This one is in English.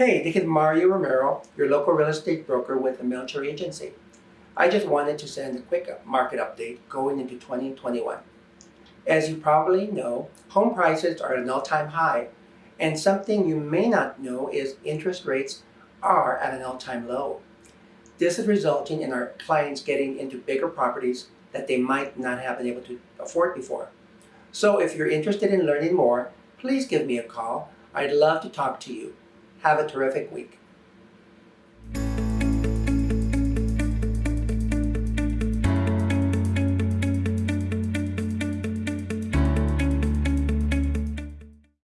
Hey, this is Mario Romero, your local real estate broker with the Melcher Agency. I just wanted to send a quick market update going into 2021. As you probably know, home prices are at an all-time high, and something you may not know is interest rates are at an all-time low. This is resulting in our clients getting into bigger properties that they might not have been able to afford before. So if you're interested in learning more, please give me a call. I'd love to talk to you. Have a terrific week.